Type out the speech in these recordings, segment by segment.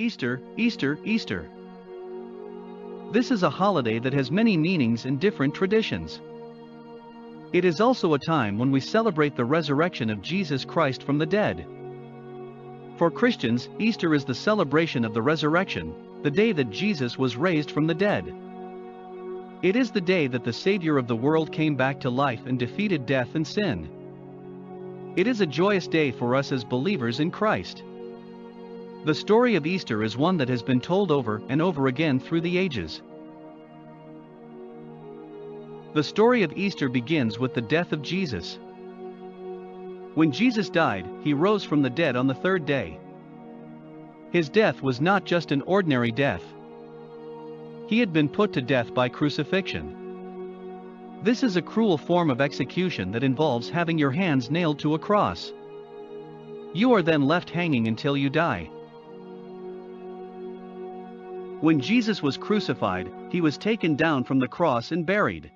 Easter, Easter, Easter. This is a holiday that has many meanings and different traditions. It is also a time when we celebrate the resurrection of Jesus Christ from the dead. For Christians, Easter is the celebration of the resurrection, the day that Jesus was raised from the dead. It is the day that the Savior of the world came back to life and defeated death and sin. It is a joyous day for us as believers in Christ. The story of Easter is one that has been told over and over again through the ages. The story of Easter begins with the death of Jesus. When Jesus died, he rose from the dead on the third day. His death was not just an ordinary death. He had been put to death by crucifixion. This is a cruel form of execution that involves having your hands nailed to a cross. You are then left hanging until you die. When Jesus was crucified, he was taken down from the cross and buried.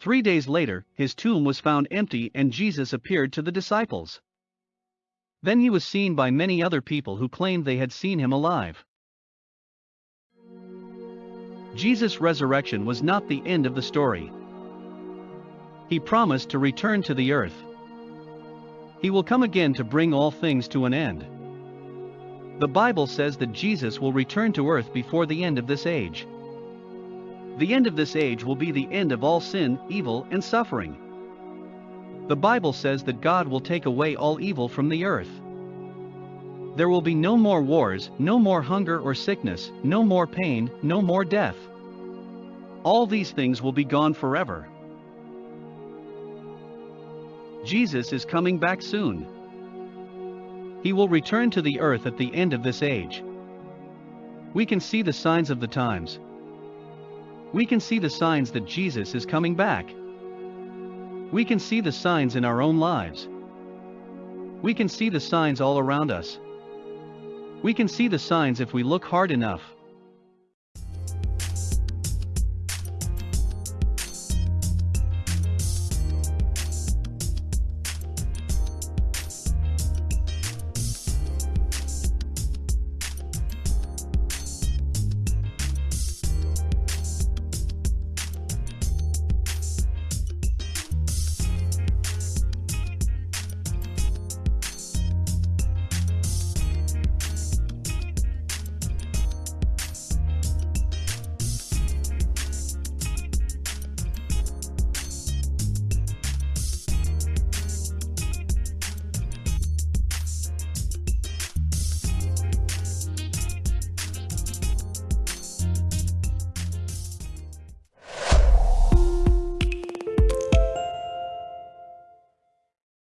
Three days later, his tomb was found empty and Jesus appeared to the disciples. Then he was seen by many other people who claimed they had seen him alive. Jesus' resurrection was not the end of the story. He promised to return to the earth. He will come again to bring all things to an end. The Bible says that Jesus will return to earth before the end of this age. The end of this age will be the end of all sin, evil, and suffering. The Bible says that God will take away all evil from the earth. There will be no more wars, no more hunger or sickness, no more pain, no more death. All these things will be gone forever. Jesus is coming back soon. He will return to the earth at the end of this age. We can see the signs of the times. We can see the signs that Jesus is coming back. We can see the signs in our own lives. We can see the signs all around us. We can see the signs if we look hard enough.